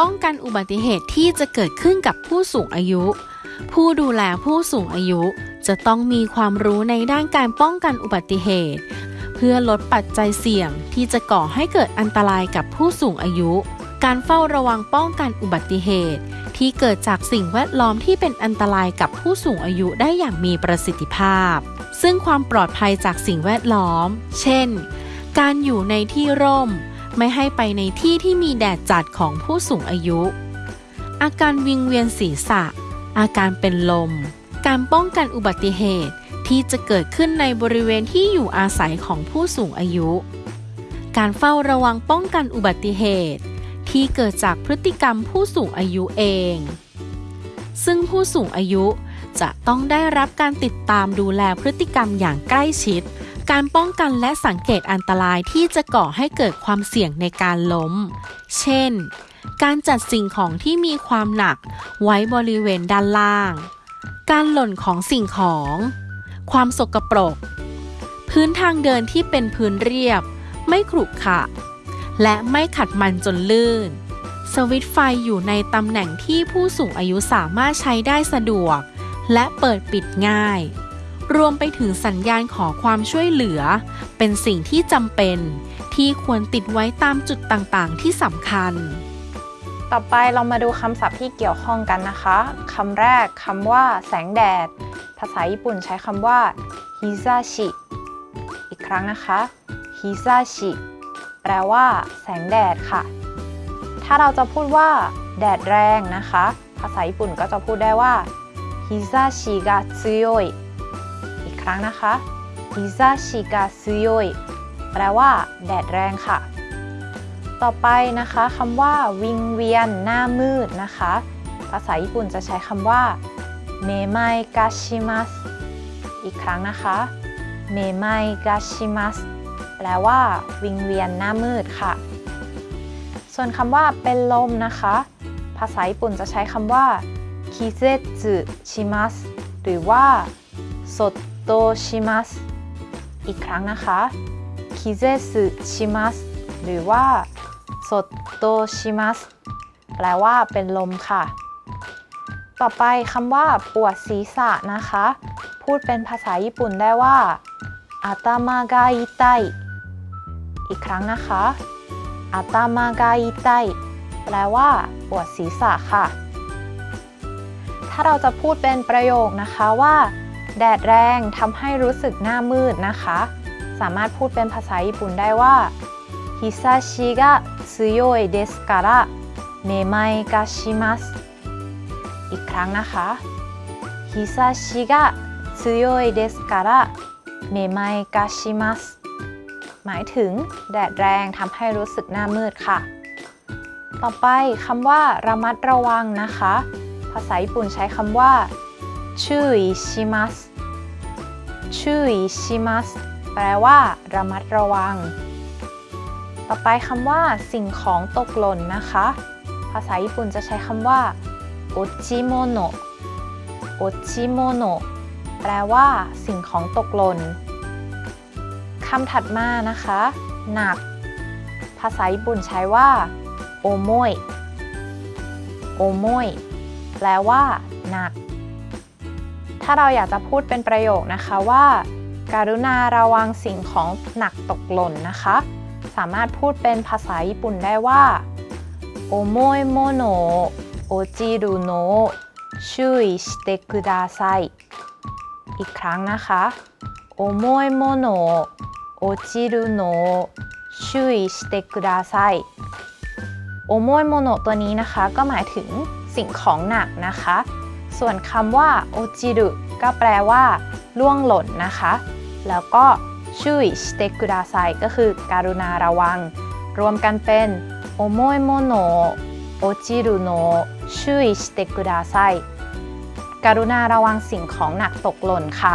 ป้องกันอุบัติเหตุที่จะเกิดขึ้นกับผู้สูงอายุ ผู้ดูแลผู้สูงอายุจะต้องมีความรู้ในด้านการป้องกันอุบัติเหตุ เพื่อลดปัจจัยเสี่ยงที่จะก่อให้เกิดอันตรายกับผู้สูงอายุ การเฝ้าระวังป้องกันอุบัติเหตุ ที่เกิดจากสิ่งแวดล้อมที่เป็นอันตรายกับผู้สูงอายุได้อย่างมีประสิทธิภาพ ซึ่งความปลอดภัยจากสิ่งแวดล้อม เช่น การอยู่ในที่ร่ม ไม่ให้ไปในที่ที่มีแดดจัดของผู้สูงอายุ อาการวิงเวียนศีรษะ อาการเป็นลม การป้องกันอุบัติเหตุที่จะเกิดขึ้นในบริเวณที่อยู่อาศัยของผู้สูงอายุ การเฝ้าระวังป้องกันอุบัติเหตุ ที่เกิดจากพฤติกรรมผู้สูงอายุเอง ซึ่งผู้สูงอายุจะต้องได้รับการติดตามดูแลพฤติกรรมอย่างใกล้ชิด การป้องกันและสังเกตอันตรายที่จะก่อให้เกิดความเสี่ยงในการล้ม เช่น การจัดสิ่งของที่มีความหนักไว้บริเวณด้านล่าง การหล่นของสิ่งของ ความสกปรก พื้นทางเดินที่เป็นพื้นเรียบ ไม่ขรุขระ และไม่ขัดมันจนลื่น สวิตช์ไฟอยู่ในตำแหน่งที่ผู้สูงอายุสามารถใช้ได้สะดวก และเปิดปิดง่าย รวมไปถึงสัญญาณขอความช่วยเหลือ เป็นสิ่งที่จำเป็น ที่ควรติดไว้ตามจุดต่างๆ ที่สำคัญ ต่อไปเรามาดูคำศัพท์ที่เกี่ยวข้องกันนะคะคำแรกคำว่า แสงแดด ภาษาญี่ปุ่นใช้คำว่าฮิซาชิอีกครั้งนะคะฮิซาชิแปลว่า แสงแดดค่ะ ถ้าเราจะพูดว่า แดดแรงนะคะ ภาษาญี่ปุ่นก็จะพูดได้ว่าฮิซาชิกะซุโยยอีกค รั้งนะคะฮิซาชิกะซุโยยแปลว่า แดดแรงค่ะ ต่อไปนะคะคำว่า วิงเวียน หน้ามืดนะคะ ภาษาญี่ปุ่นจะใช้คำว่าเมไมกาชิมัสอีกครั้งนะคะเมไมกาชิมัสแปลว่า วิงเวียนหน้ามืดค่ะ ส่วนคำว่าเป็นลมนะคะ ภาษาญี่ปุ่นจะใช้คำว่าคิเซจุชิมัสหรือว่าสด โตชิมัสอีกครั้งนะคะคิเซจุชิมัสหรือว่าสดโตชิมัสแปลว่าเป็นลมค่ะ ต่อไปคำว่าปวดศีรษะนะคะ พูดเป็นภาษาญี่ปุ่นได้ว่าอาตามากาอิไตอีกครั้งนะคะอาตามากาอิไตแปลว่าปวดศีรษะค่ะ ถ้าเราจะพูดเป็นประโยคนะคะว่า แดดแรงทำให้รู้สึกหน้ามืดนะคะ สามารถพูดเป็นภาษาญี่ปุ่นได้ว่าฮิซาชิกะซุโยเเดสการะเมมายกาชิมัสอีกครั้งนะคะฮิซาชิกะซุโยเเดสการะเมมายกาชิมัสหมายถึงแดดแรงทำให้รู้สึกหน้ามืดค่ะ ต่อไปคำว่าระมัดระวังนะคะ ภาษาญี่ปุ่นใช้คำว่า ชื่อชิมัสชื่อชิมัสแปลว่า ระมัดระวัง ต่อไปคำว่า สิ่งของตกหล่นนะคะ ภาษาญี่ปุ่นจะใช้คำว่า落ちもの 落ちもの แปลว่า สิ่งของตกหล่นคำถัดมานะคะ หนัก ภาษาญี่ปุ่นใช้ว่าโอโมยโอโมยแปลว่า หนัก ถ้าเราอยากจะพูดเป็นประโยคนะคะว่ากรุณาระวังสิ่งของหนักตกหล่นนะคะ สามารถพูดเป็นภาษาญี่ปุ่นได้ว่า 重い物落ちるの注意してください อีกครั้งนะคะ 重い物落ちるの注意してください 重い物 ตัวนี้นะคะ ก็หมายถึงสิ่งของหนักนะคะ ส่วนคำว่า 落ちる ก็แปลว่าล่วงหล่นนะคะ แล้วก็ชุยสเตกุดาไซก็คือการุณาระวัง รวมกันเป็นโอโมยโมโนโอจิรุโนชุยสเตกุดาไซการุณาระวังสิ่งของหนักตกหล่นค่ะ